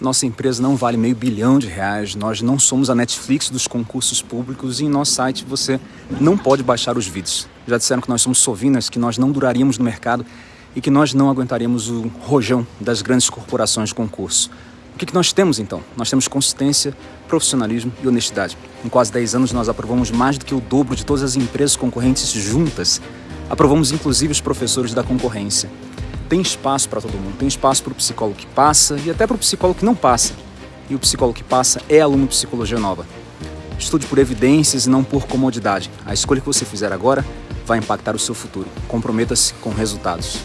Nossa empresa não vale meio bilhão de reais, nós não somos a Netflix dos concursos públicos e em nosso site você não pode baixar os vídeos. Já disseram que nós somos sovinas, que nós não duraríamos no mercado e que nós não aguentaríamos o rojão das grandes corporações de concurso. O que, que nós temos então? Nós temos consistência, profissionalismo e honestidade. Em quase 10 anos nós aprovamos mais do que o dobro de todas as empresas concorrentes juntas. Aprovamos inclusive os professores da concorrência tem espaço para todo mundo, tem espaço para o psicólogo que passa e até para o psicólogo que não passa. E o psicólogo que passa é aluno de psicologia nova. Estude por evidências e não por comodidade. A escolha que você fizer agora vai impactar o seu futuro. Comprometa-se com resultados.